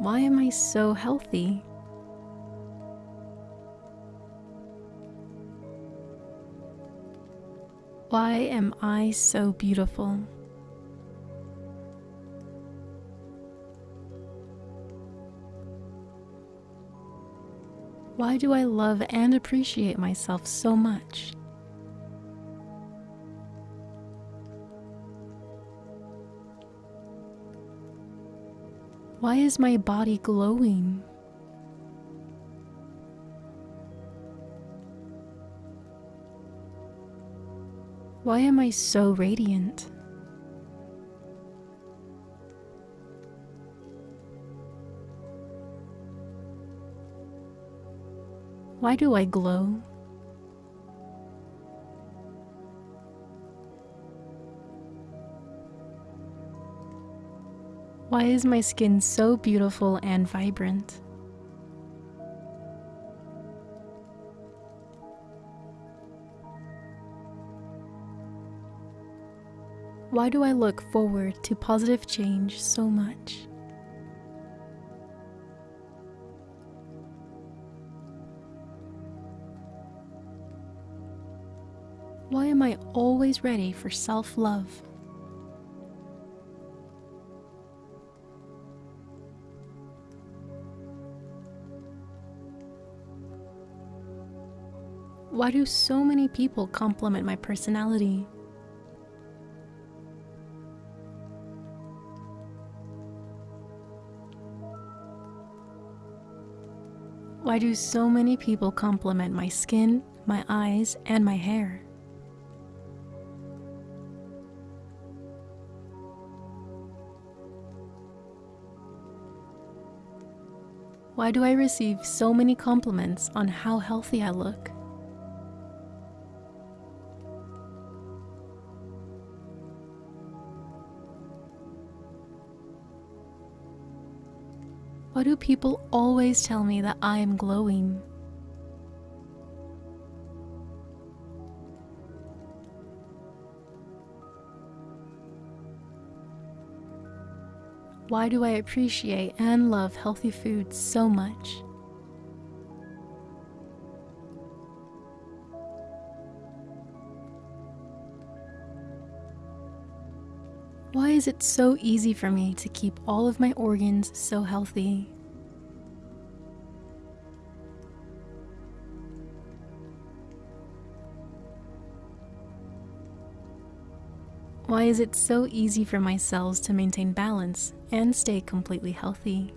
Why am I so healthy? Why am I so beautiful? Why do I love and appreciate myself so much? Why is my body glowing? Why am I so radiant? Why do I glow? Why is my skin so beautiful and vibrant? Why do I look forward to positive change so much? Why am I always ready for self Why do so many people compliment my personality? Why do so many people compliment my skin, my eyes, and my hair? Why do I receive so many compliments on how healthy I look? Why do people always tell me that I am glowing? Why do I appreciate and love healthy food so much? Is it so easy for me to keep all of my organs so healthy? Why is it so easy for my cells to maintain balance and stay completely healthy?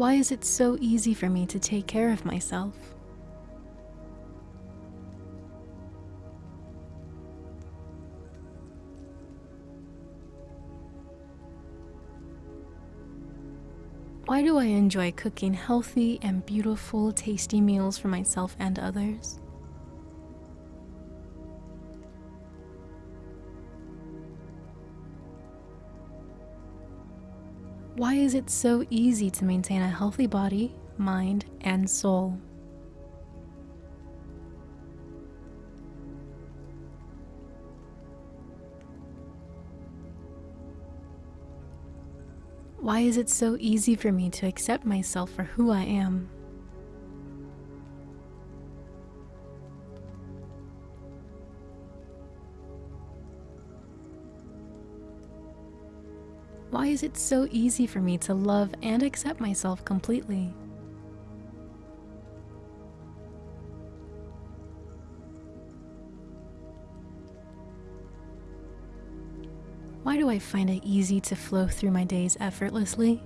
Why is it so easy for me to take care of myself? Why do I enjoy cooking healthy and beautiful, tasty meals for myself and others? Is it so easy to maintain a healthy body, mind, and soul? Why is it so easy for me to accept myself for who I am? Is it so easy for me to love and accept myself completely? Why do I find it easy to flow through my days effortlessly?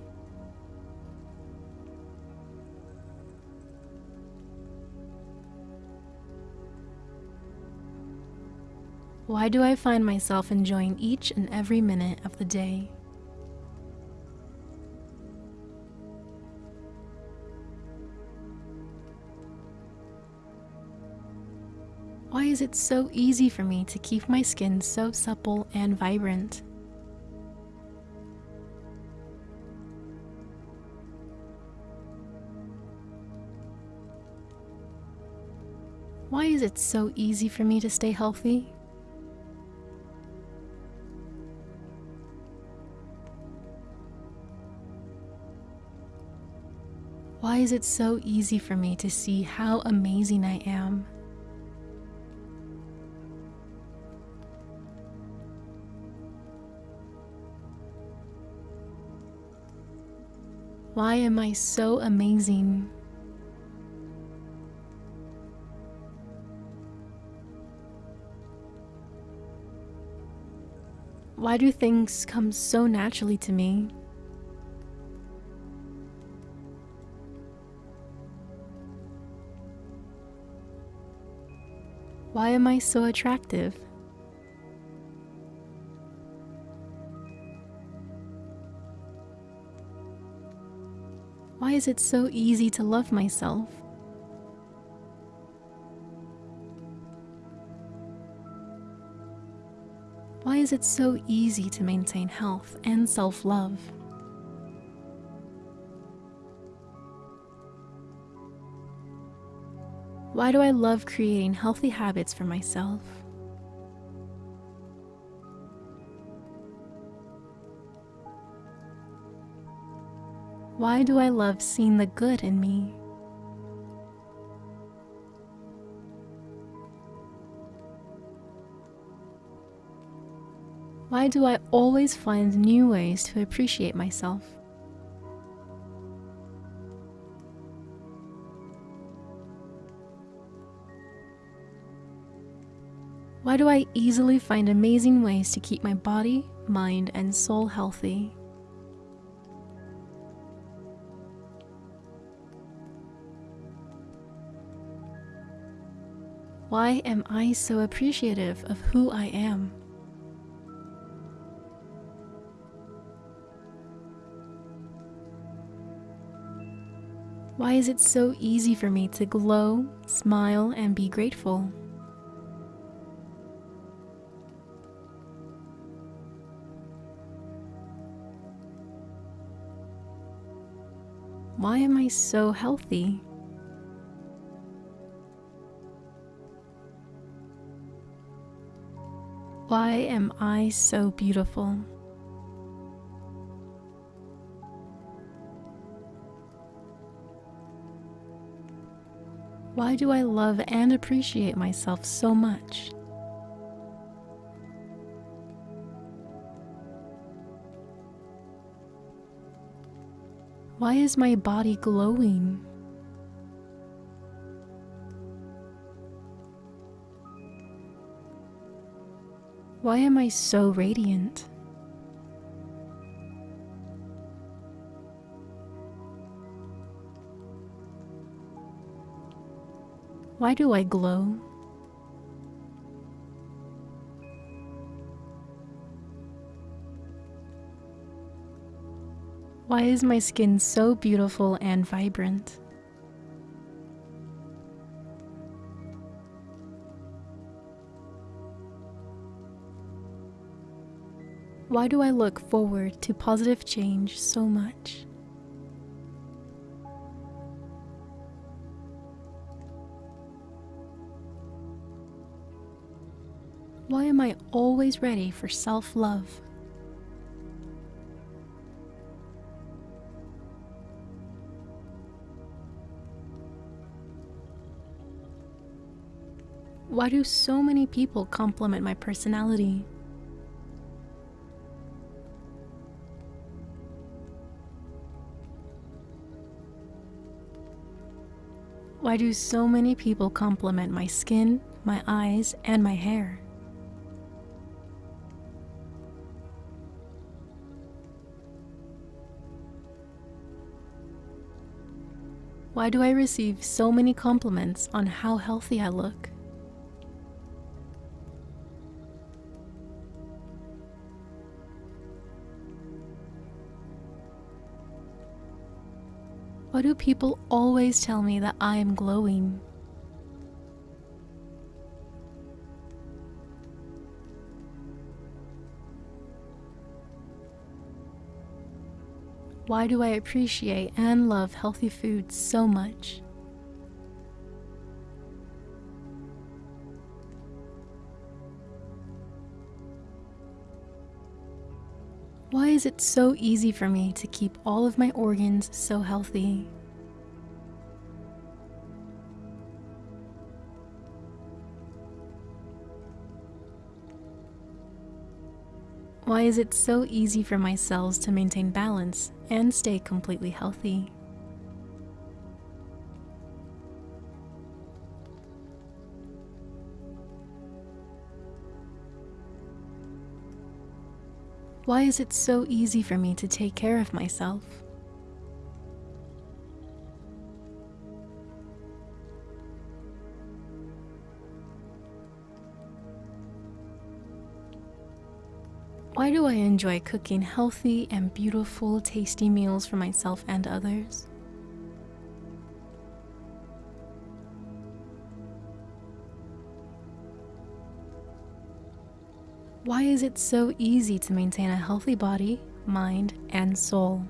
Why do I find myself enjoying each and every minute of the day? Is it so easy for me to keep my skin so supple and vibrant? Why is it so easy for me to stay healthy? Why is it so easy for me to see how amazing I am? Why am I so amazing? Why do things come so naturally to me? Why am I so attractive? Is it so easy to love myself? Why is it so easy to maintain health and self love? Why do I love creating healthy habits for myself? Why do I love seeing the good in me? Why do I always find new ways to appreciate myself? Why do I easily find amazing ways to keep my body, mind, and soul healthy? Why am I so appreciative of who I am? Why is it so easy for me to glow, smile, and be grateful? Why am I so healthy? Why am I so beautiful? Why do I love and appreciate myself so much? Why is my body glowing? Why am I so radiant? Why do I glow? Why is my skin so beautiful and vibrant? Why do I look forward to positive change so much? Why am I always ready for self love? Why do so many people compliment my personality? Why do so many people compliment my skin, my eyes, and my hair? Why do I receive so many compliments on how healthy I look? Why do people always tell me that I am glowing? Why do I appreciate and love healthy food so much? Why is it so easy for me to keep all of my organs so healthy? Why is it so easy for my cells to maintain balance and stay completely healthy? Why is it so easy for me to take care of myself? Why do I enjoy cooking healthy and beautiful, tasty meals for myself and others? Why is it so easy to maintain a healthy body, mind, and soul?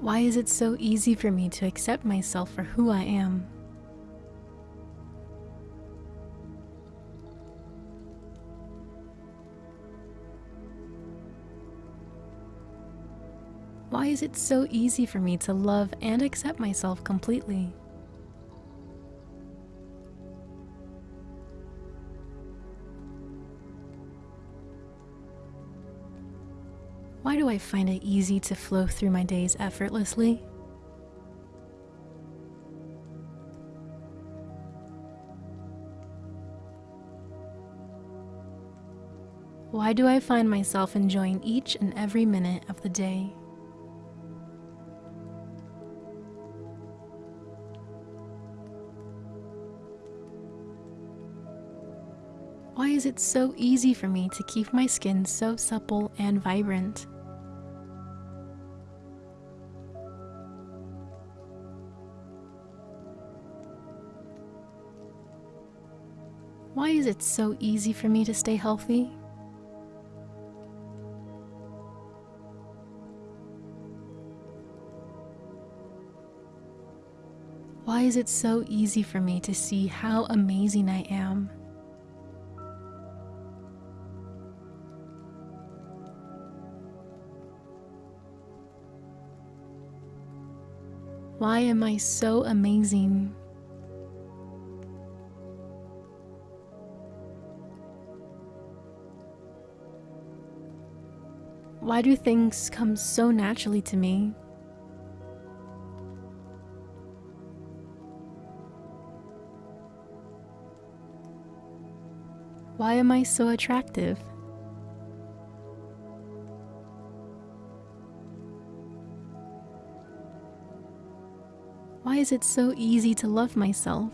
Why is it so easy for me to accept myself for who I am? Why is it so easy for me to love and accept myself completely? Why do I find it easy to flow through my days effortlessly? Why do I find myself enjoying each and every minute of the day? Is it so easy for me to keep my skin so supple and vibrant? Why is it so easy for me to stay healthy? Why is it so easy for me to see how amazing I am? Why am I so amazing? Why do things come so naturally to me? Why am I so attractive? Is it so easy to love myself?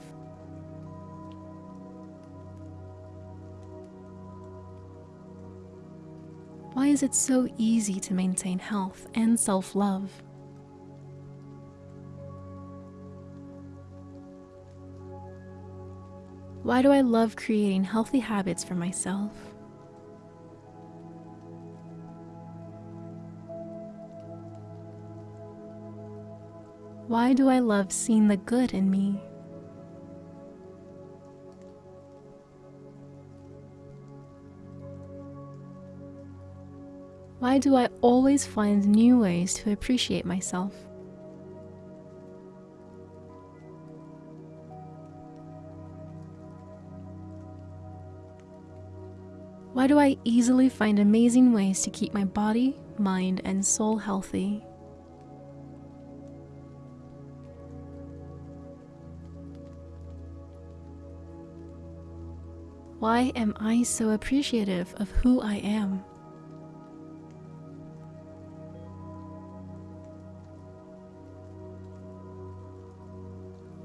Why is it so easy to maintain health and self-love? Why do I love creating healthy habits for myself? Why do I love seeing the good in me? Why do I always find new ways to appreciate myself? Why do I easily find amazing ways to keep my body, mind, and soul healthy? Why am I so appreciative of who I am?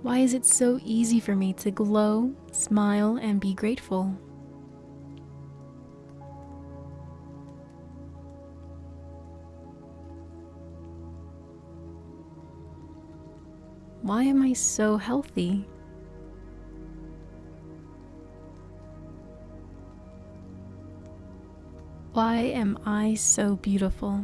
Why is it so easy for me to glow, smile, and be grateful? Why am I so healthy? Why am I so beautiful?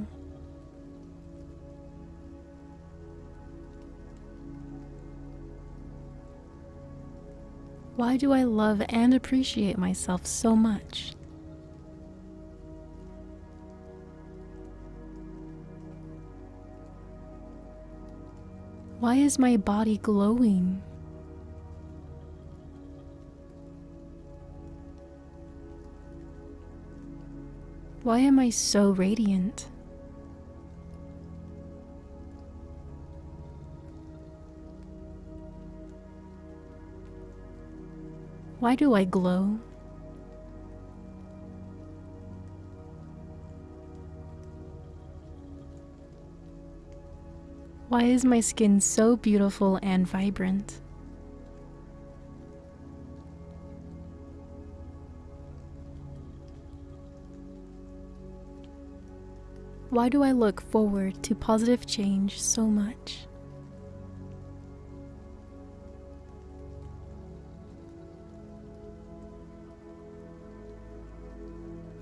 Why do I love and appreciate myself so much? Why is my body glowing? Why am I so radiant? Why do I glow? Why is my skin so beautiful and vibrant? Why do I look forward to positive change so much?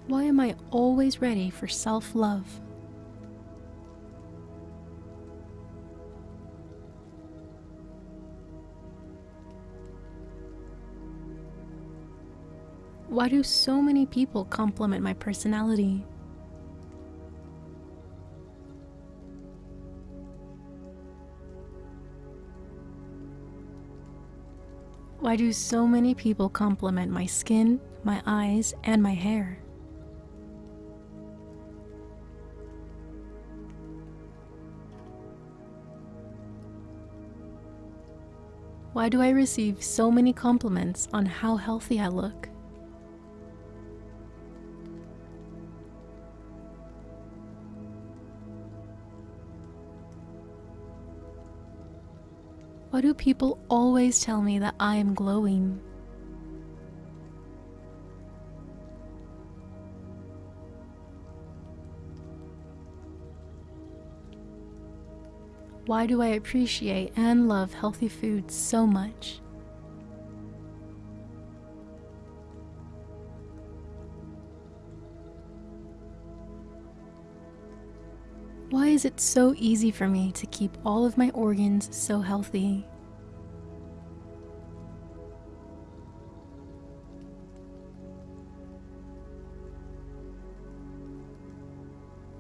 Why am I always ready for self love? Why do so many people compliment my personality? Why do so many people compliment my skin, my eyes, and my hair? Why do I receive so many compliments on how healthy I look? Why do people always tell me that I am glowing? Why do I appreciate and love healthy food so much? Is it so easy for me to keep all of my organs so healthy?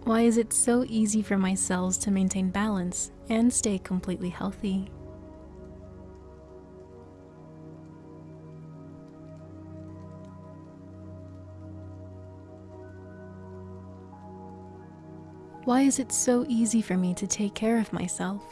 Why is it so easy for my cells to maintain balance and stay completely healthy? Why is it so easy for me to take care of myself?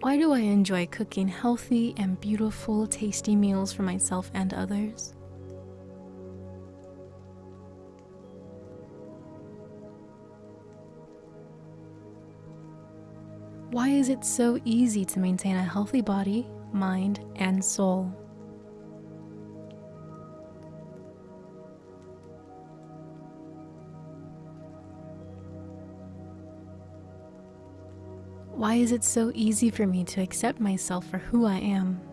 Why do I enjoy cooking healthy and beautiful, tasty meals for myself and others? Is it so easy to maintain a healthy body, mind, and soul? Why is it so easy for me to accept myself for who I am?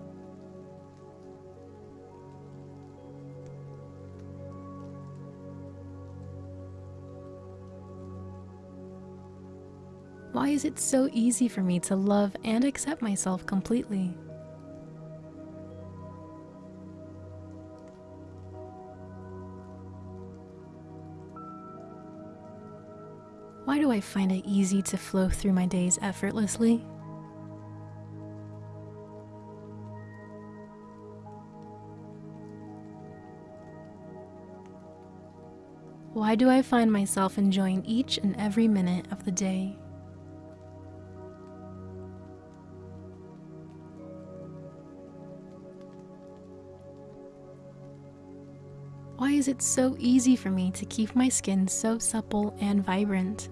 Is it so easy for me to love and accept myself completely? Why do I find it easy to flow through my days effortlessly? Why do I find myself enjoying each and every minute of the day? Is it so easy for me to keep my skin so supple and vibrant?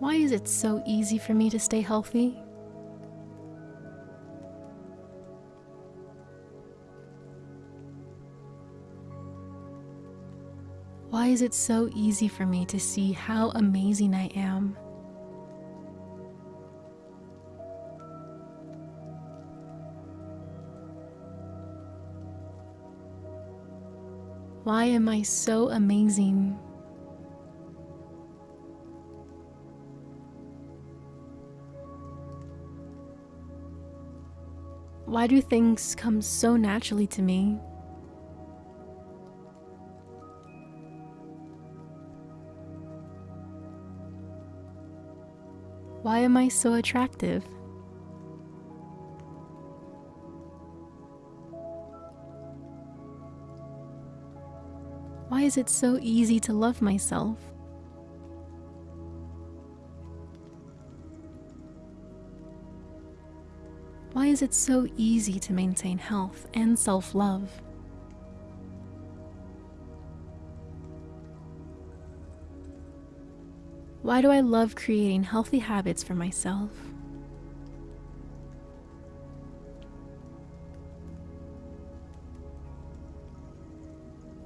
Why is it so easy for me to stay healthy? Why is it so easy for me to see how amazing I am? Why am I so amazing? Why do things come so naturally to me? Why am I so attractive? Is it so easy to love myself? Why is it so easy to maintain health and self love? Why do I love creating healthy habits for myself?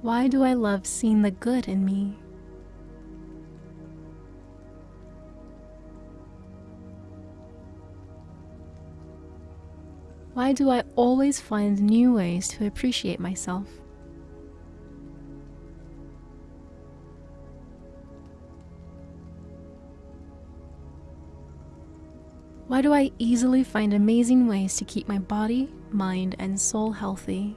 Why do I love seeing the good in me? Why do I always find new ways to appreciate myself? Why do I easily find amazing ways to keep my body, mind, and soul healthy?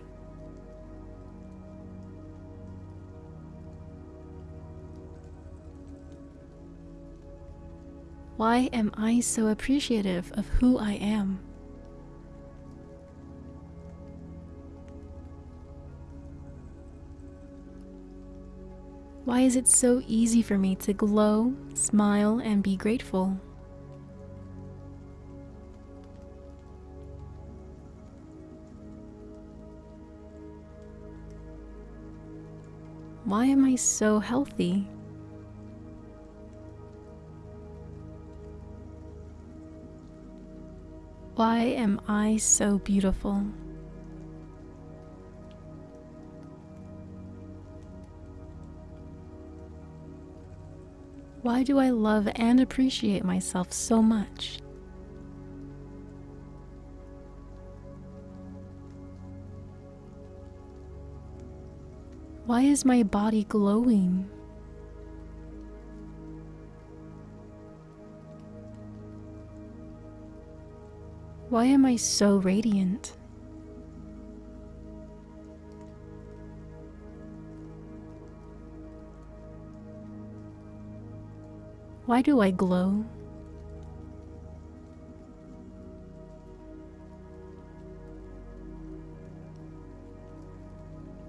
Why am I so appreciative of who I am? Why is it so easy for me to glow, smile, and be grateful? Why am I so healthy? Why am I so beautiful? Why do I love and appreciate myself so much? Why is my body glowing? Why am I so radiant? Why do I glow?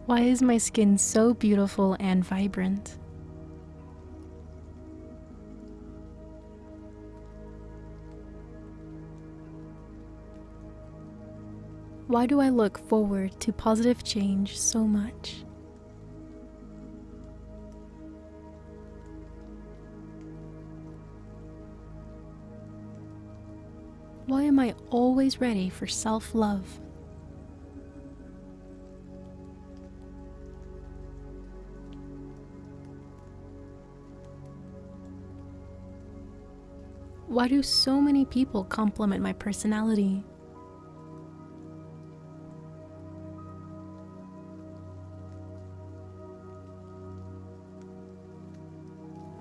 Why is my skin so beautiful and vibrant? Why do I look forward to positive change so much? Why am I always ready for self love? Why do so many people compliment my personality?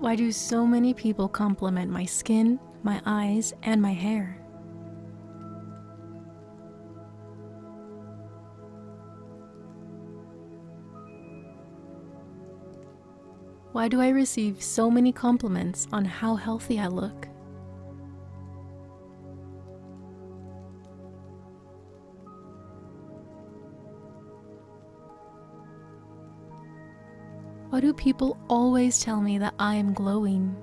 Why do so many people compliment my skin, my eyes, and my hair? Why do I receive so many compliments on how healthy I look? Why do people always tell me that I am glowing?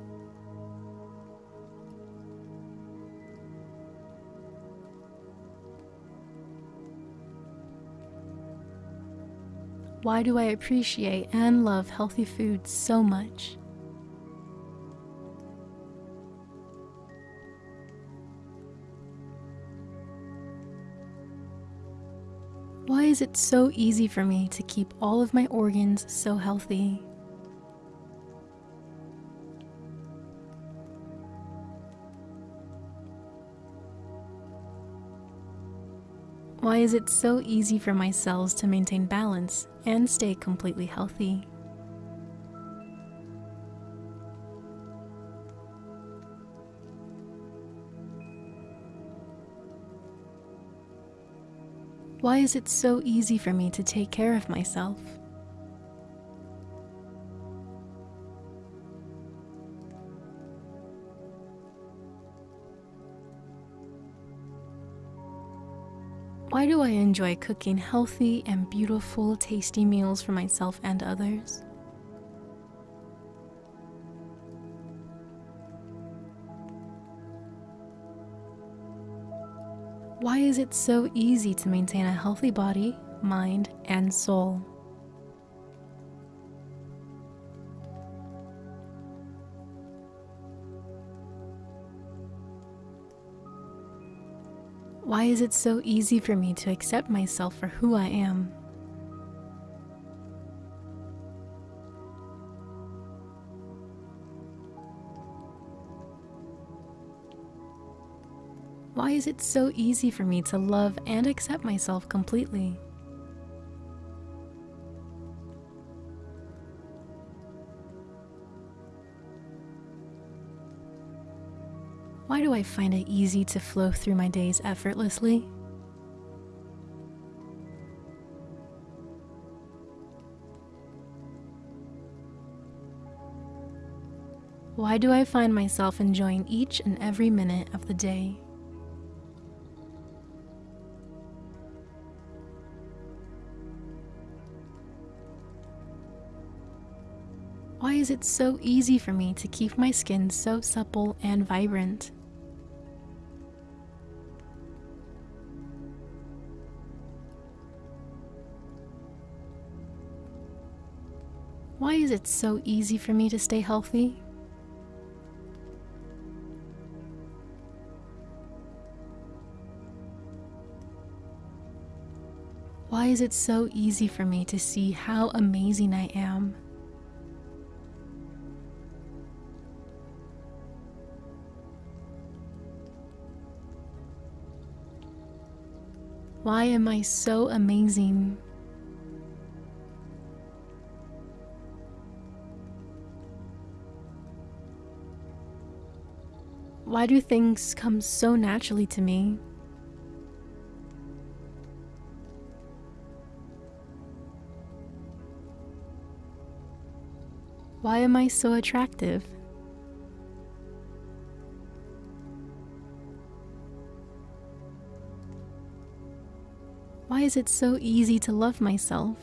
Why do I appreciate and love healthy food so much? Is it so easy for me to keep all of my organs so healthy? Why is it so easy for my cells to maintain balance and stay completely healthy? Why is it so easy for me to take care of myself? Why do I enjoy cooking healthy and beautiful, tasty meals for myself and others? Is it so easy to maintain a healthy body, mind, and soul? Why is it so easy for me to accept myself for who I am? Is it so easy for me to love and accept myself completely? Why do I find it easy to flow through my days effortlessly? Why do I find myself enjoying each and every minute of the day? Why is it so easy for me to keep my skin so supple and vibrant? Why is it so easy for me to stay healthy? Why is it so easy for me to see how amazing I am? Why am I so amazing? Why do things come so naturally to me? Why am I so attractive? Is it so easy to love myself?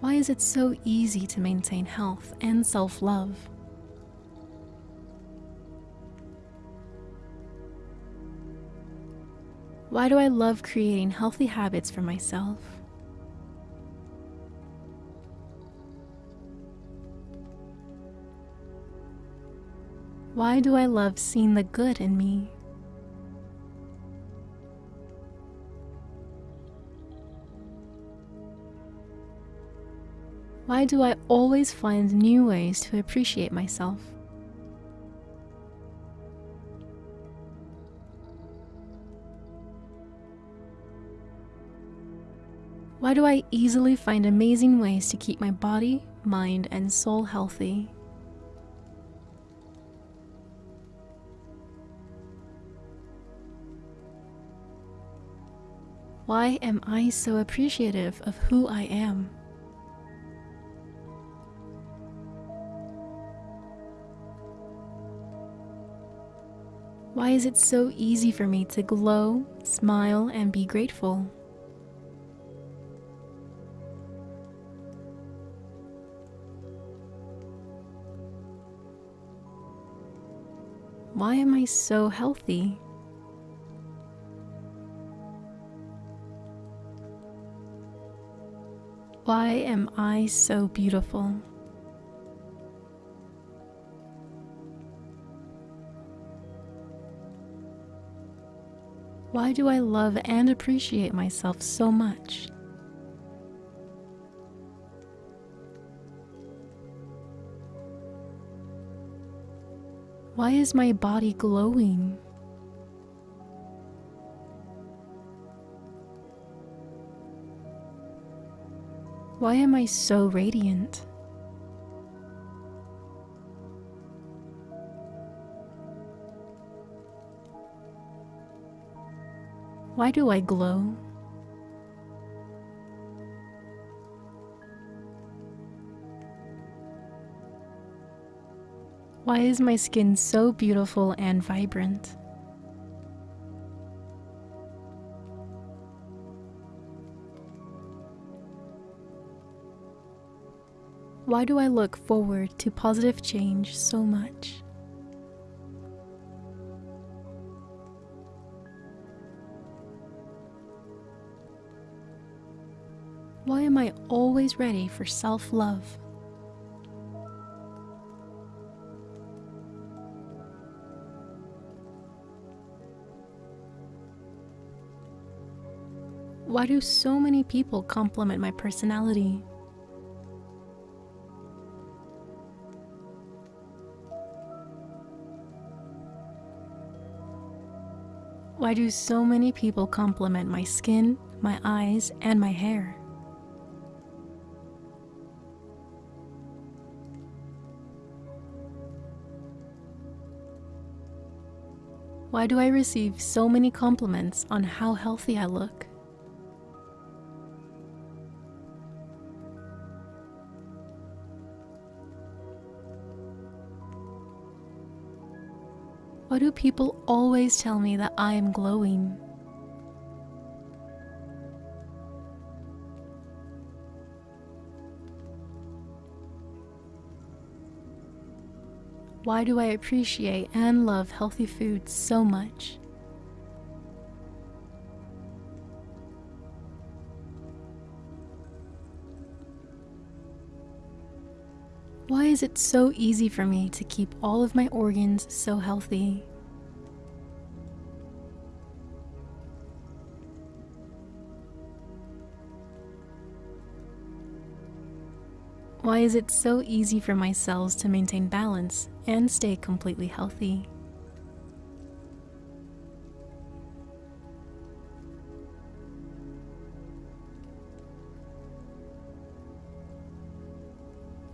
Why is it so easy to maintain health and self-love? Why do I love creating healthy habits for myself? Why do I love seeing the good in me? Why do I always find new ways to appreciate myself? Why do I easily find amazing ways to keep my body, mind, and soul healthy? Why am I so appreciative of who I am? Why is it so easy for me to glow, smile, and be grateful? Why am I so healthy? Why am I so beautiful? Why do I love and appreciate myself so much? Why is my body glowing? Why am I so radiant? Why do I glow? Why is my skin so beautiful and vibrant? Why do I look forward to positive change so much? Why am I always ready for self love? Why do so many people compliment my personality? Why do so many people compliment my skin, my eyes, and my hair? Why do I receive so many compliments on how healthy I look? Why do people always tell me that I am glowing? Why do I appreciate and love healthy food so much? Is it so easy for me to keep all of my organs so healthy? Why is it so easy for my cells to maintain balance and stay completely healthy?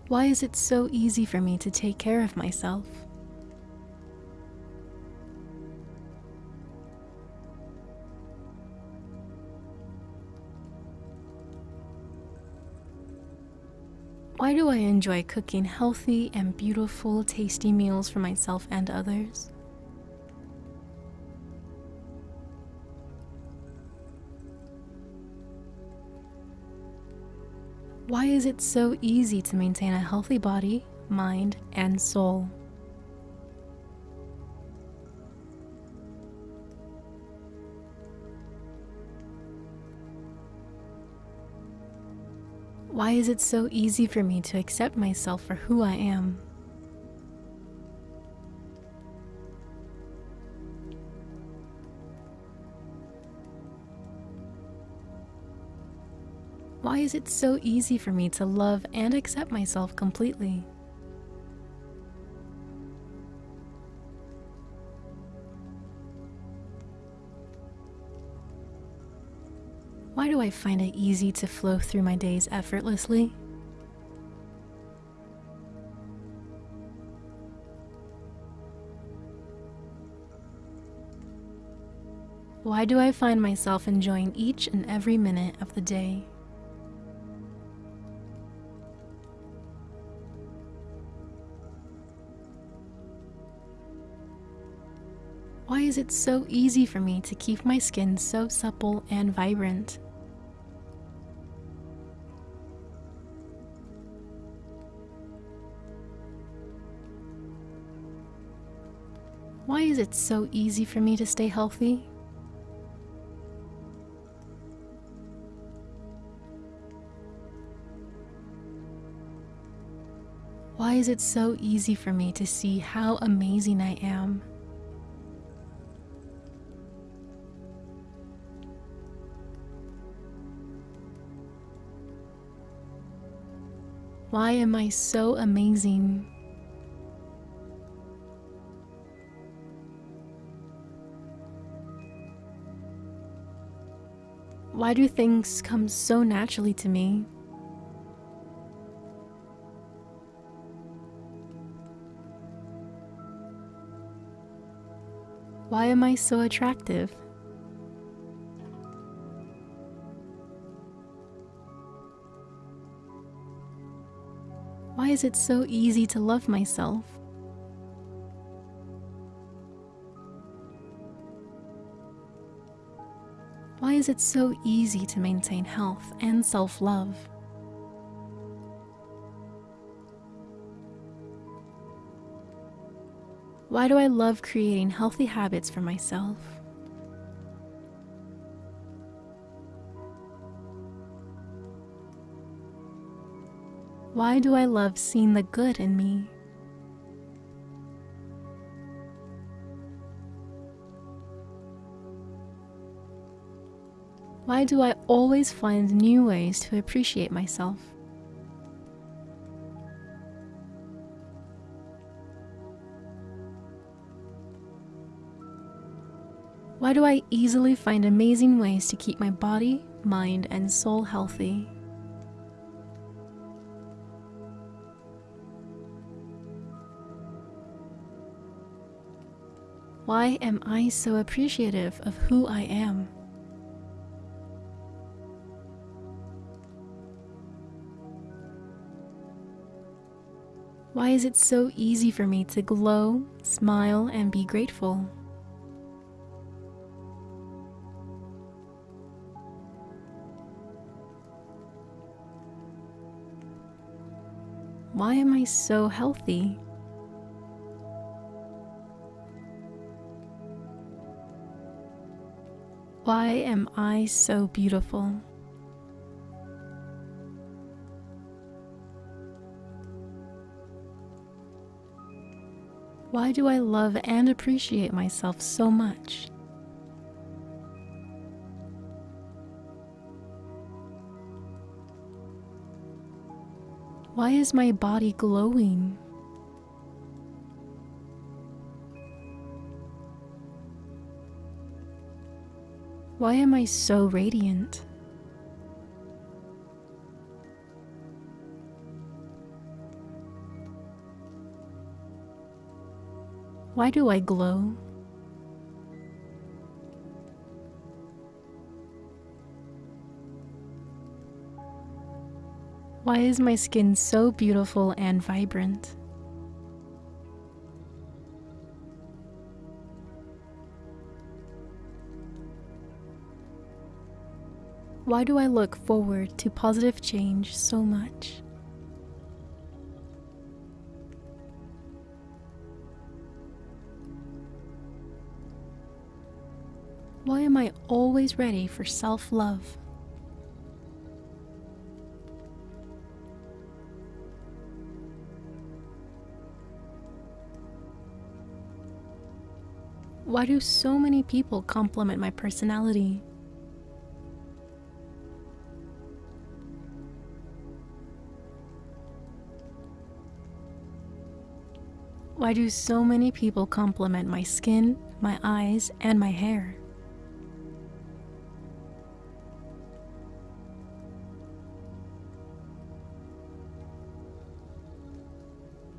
Why is it so easy for me to take care of myself? Why do I enjoy cooking healthy and beautiful, tasty meals for myself and others? Why is it so easy to maintain a healthy body, mind, and soul? Why is it so easy for me to accept myself for who I am? Is it so easy for me to love and accept myself completely? Why do I find it easy to flow through my days effortlessly? Why do I find myself enjoying each and every minute of the day? Why is it so easy for me to keep my skin so supple and vibrant? Why is it so easy for me to stay healthy? Why is it so easy for me to see how amazing I am? Why am I so amazing? Why do things come so naturally to me? Why am I so attractive? Is it so easy to love myself? Why is it so easy to maintain health and self love? Why do I love creating healthy habits for myself? Why do I love seeing the good in me? Why do I always find new ways to appreciate myself? Why do I easily find amazing ways to keep my body, mind, and soul healthy? Why am I so appreciative of who I am? Why is it so easy for me to glow, smile, and be grateful? Why am I so healthy? Why am I so beautiful? Why do I love and appreciate myself so much? Why is my body glowing? Why am I so radiant? Why do I glow? Why is my skin so beautiful and vibrant? Why do I look forward to positive change so much? Why am I always ready for self love? Why do so many people compliment my personality? Why do so many people compliment my skin, my eyes, and my hair?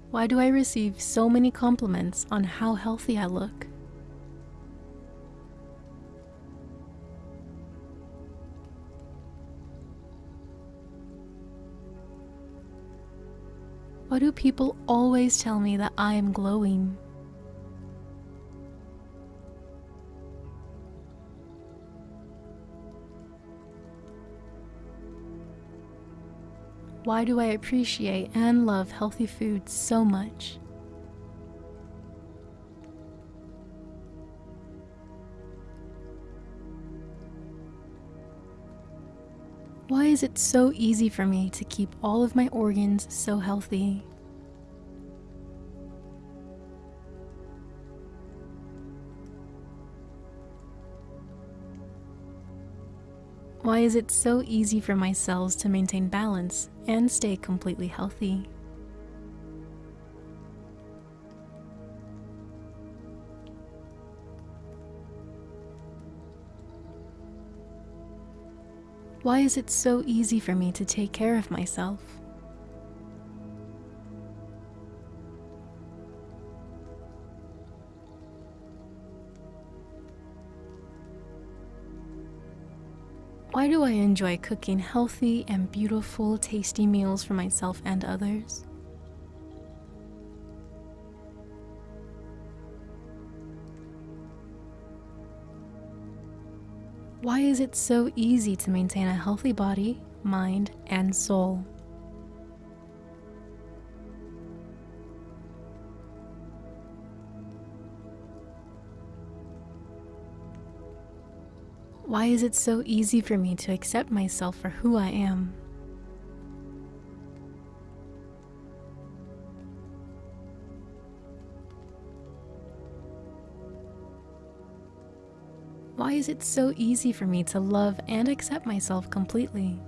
Why do I receive so many compliments on how healthy I look? Why do people always tell me that I am glowing? Why do I appreciate and love healthy food so much? Is it so easy for me to keep all of my organs so healthy? Why is it so easy for my cells to maintain balance and stay completely healthy? Why is it so easy for me to take care of myself? Why do I enjoy cooking healthy and beautiful, tasty meals for myself and others? Why is it so easy to maintain a healthy body, mind, and soul? Why is it so easy for me to accept myself for who I am? Why is it so easy for me to love and accept myself completely?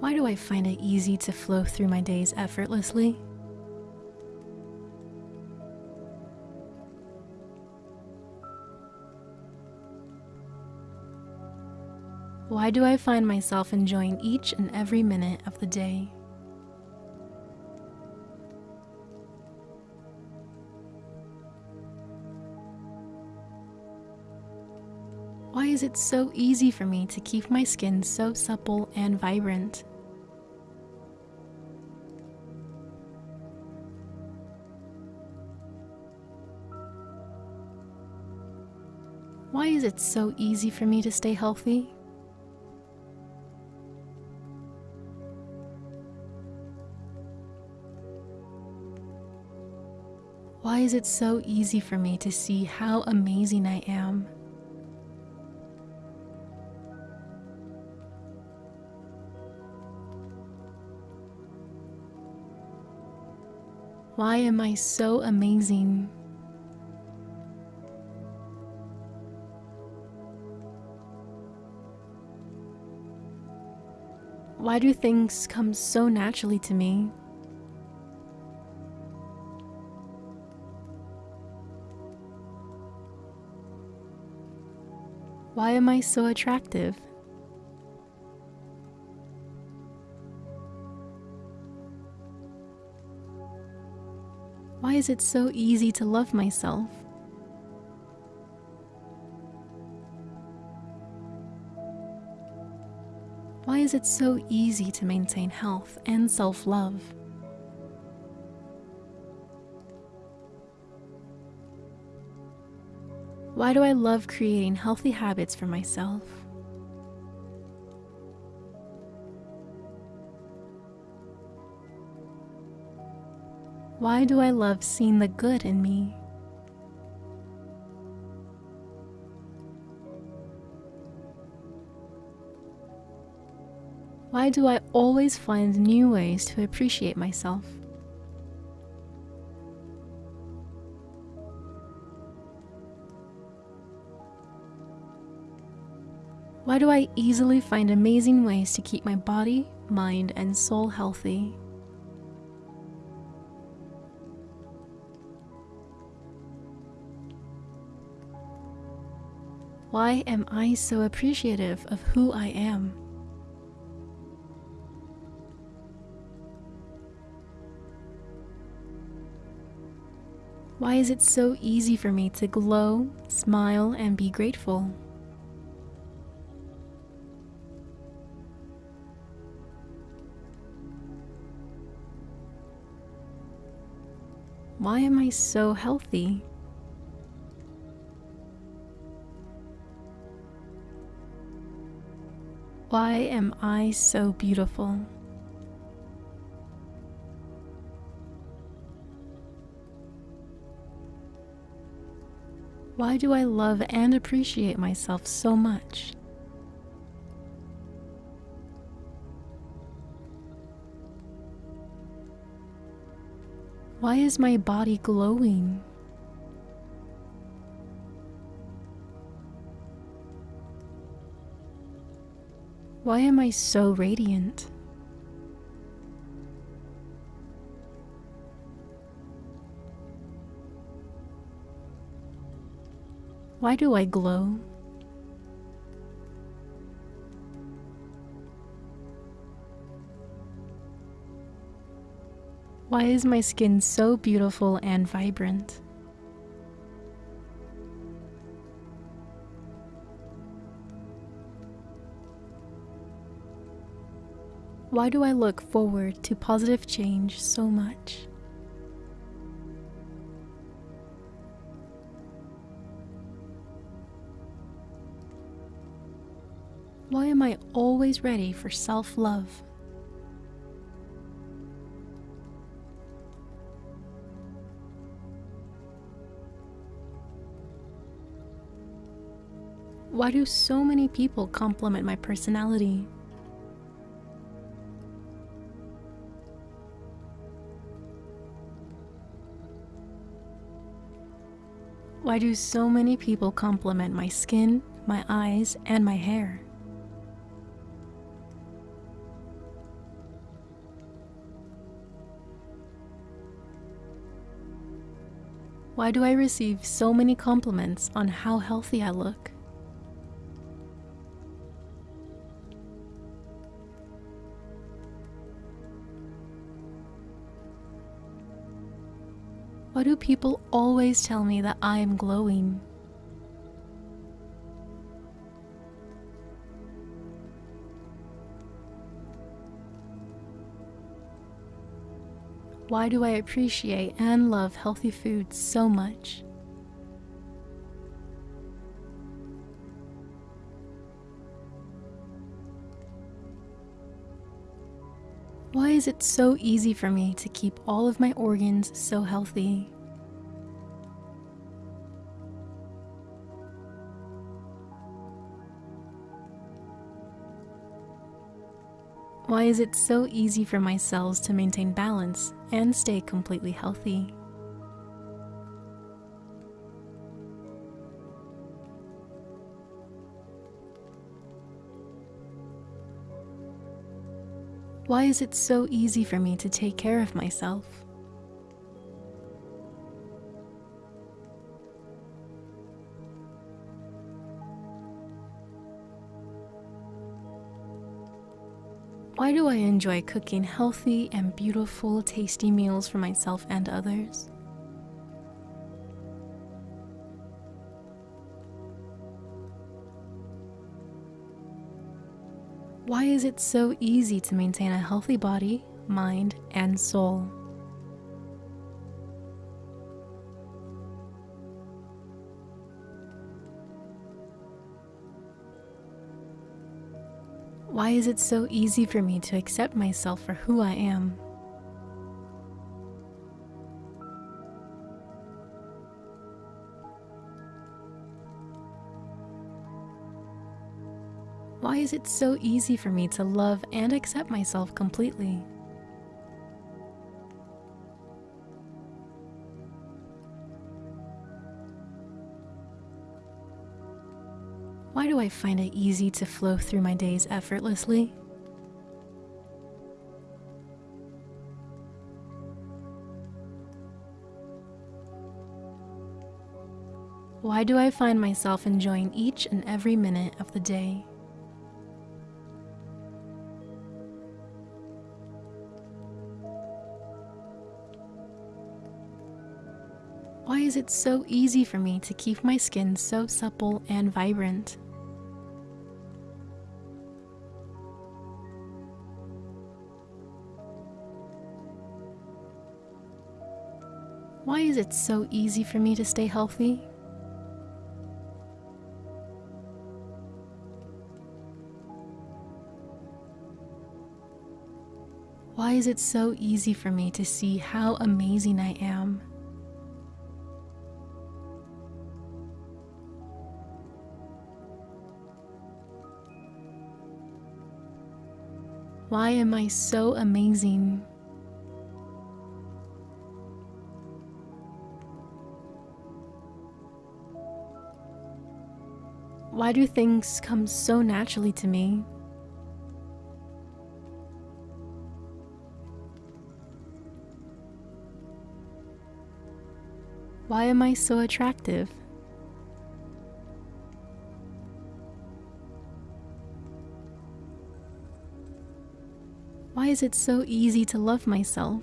Why do I find it easy to flow through my days effortlessly? Why do I find myself enjoying each and every minute of the day? Is it so easy for me to keep my skin so supple and vibrant? Why is it so easy for me to stay healthy? Why is it so easy for me to see how amazing I am? Why am I so amazing? Why do things come so naturally to me? Why am I so attractive? Is it so easy to love myself? Why is it so easy to maintain health and self-love? Why do I love creating healthy habits for myself? Why do I love seeing the good in me? Why do I always find new ways to appreciate myself? Why do I easily find amazing ways to keep my body, mind, and soul healthy? Why am I so appreciative of who I am? Why is it so easy for me to glow, smile, and be grateful? Why am I so healthy? Why am I so beautiful? Why do I love and appreciate myself so much? Why is my body glowing? Why am I so radiant? Why do I glow? Why is my skin so beautiful and vibrant? Why do I look forward to positive change so much? Why am I always ready for self love? Why do so many people compliment my personality? Why do so many people compliment my skin, my eyes, and my hair? Why do I receive so many compliments on how healthy I look? Why do people always tell me that I am glowing? Why do I appreciate and love healthy food so much? Is it so easy for me to keep all of my organs so healthy? Why is it so easy for my cells to maintain balance and stay completely healthy? Why is it so easy for me to take care of myself? Why do I enjoy cooking healthy and beautiful, tasty meals for myself and others? Why is it so easy to maintain a healthy body, mind, and soul? Why is it so easy for me to accept myself for who I am? Is it so easy for me to love and accept myself completely? Why do I find it easy to flow through my days effortlessly? Why do I find myself enjoying each and every minute of the day? Why is it so easy for me to keep my skin so supple and vibrant? Why is it so easy for me to stay healthy? Why is it so easy for me to see how amazing I am? Why am I so amazing? Why do things come so naturally to me? Why am I so attractive? Is it so easy to love myself?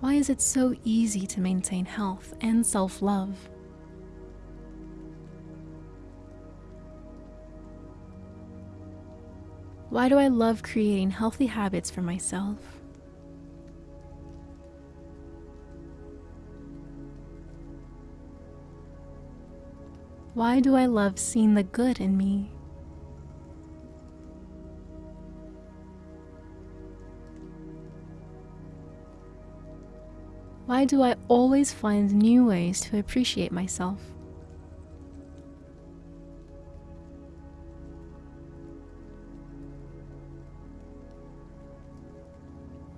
Why is it so easy to maintain health and self love? Why do I love creating healthy habits for myself? Why do I love seeing the good in me? Why do I always find new ways to appreciate myself?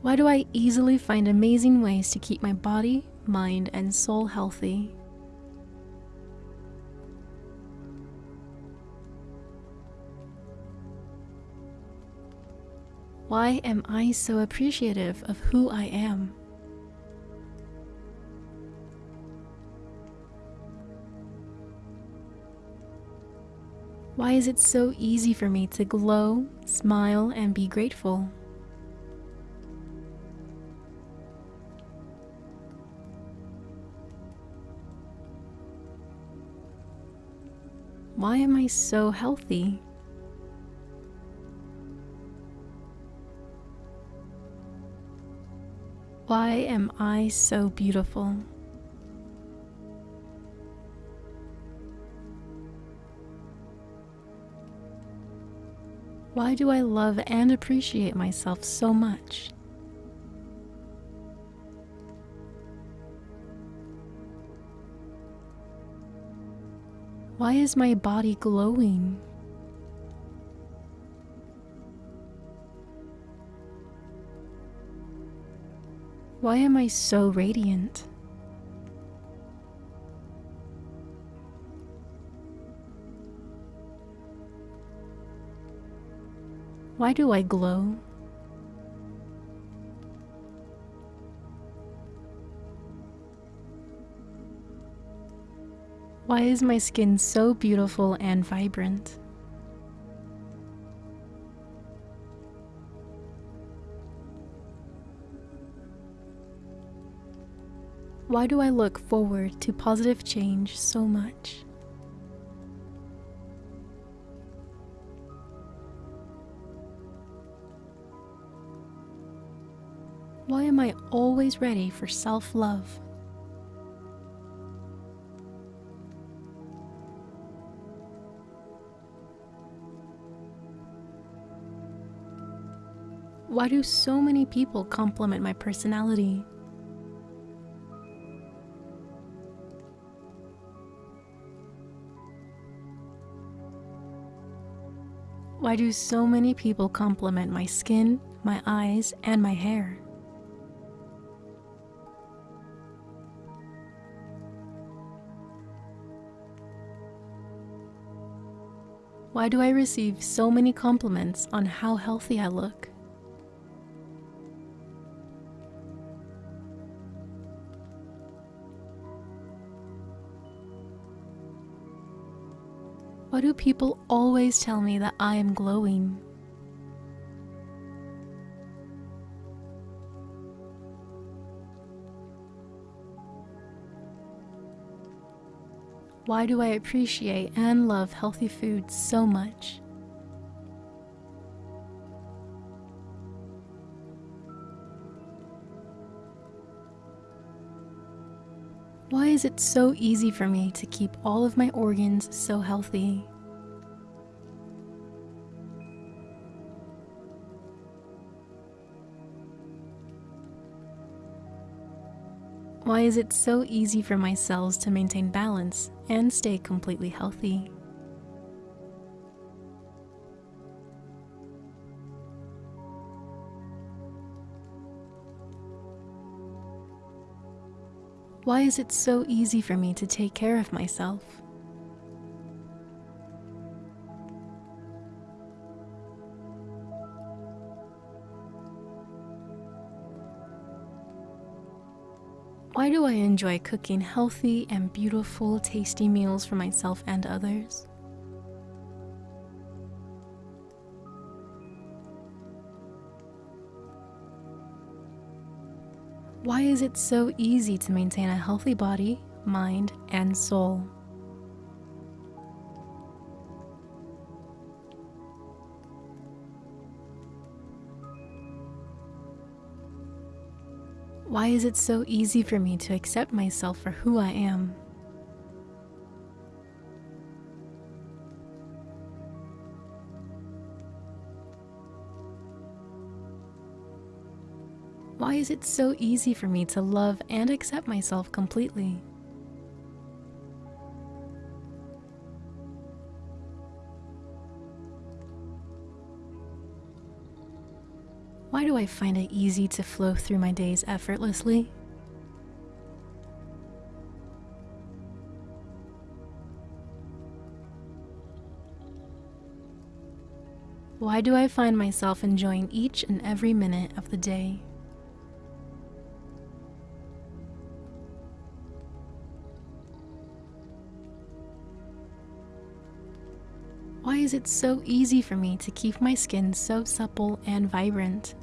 Why do I easily find amazing ways to keep my body, mind, and soul healthy? Why am I so appreciative of who I am? Why is it so easy for me to glow, smile, and be grateful? Why am I so healthy? Why am I so beautiful? Why do I love and appreciate myself so much? Why is my body glowing? Why am I so radiant? Why do I glow? Why is my skin so beautiful and vibrant? Why do I look forward to positive change so much? Why am I always ready for self love? Why do so many people compliment my personality? Why do so many people compliment my skin, my eyes, and my hair? Why do I receive so many compliments on how healthy I look? Do people always tell me that I am glowing? Why do I appreciate and love healthy food so much? Why is it so easy for me to keep all of my organs so healthy? Why is it so easy for my cells to maintain balance and stay completely healthy? Why is it so easy for me to take care of myself? Why do I enjoy cooking healthy and beautiful, tasty meals for myself and others? Why is it so easy to maintain a healthy body, mind, and soul? Why is it so easy for me to accept myself for who I am? Why is it so easy for me to love and accept myself completely? Do I find it easy to flow through my days effortlessly? Why do I find myself enjoying each and every minute of the day? Why is it so easy for me to keep my skin so supple and vibrant?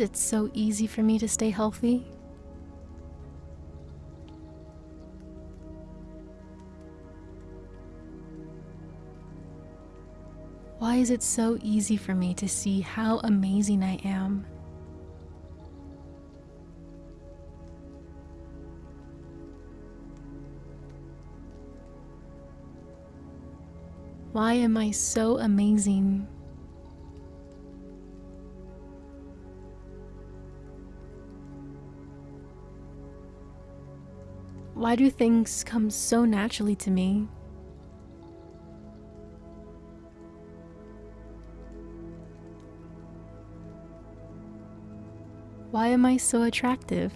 Is it so easy for me to stay healthy? Why is it so easy for me to see how amazing I am? Why am I so amazing? Why do things come so naturally to me? Why am I so attractive?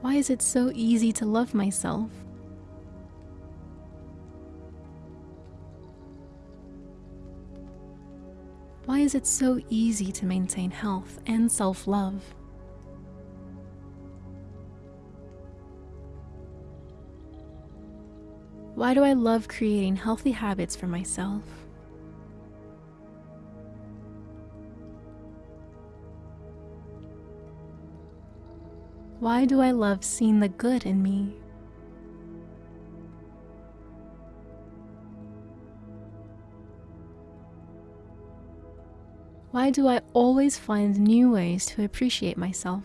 Why is it so easy to love myself? Why is it so easy to maintain health and self love? Why do I love creating healthy habits for myself? Why do I love seeing the good in me? Why do I always find new ways to appreciate myself?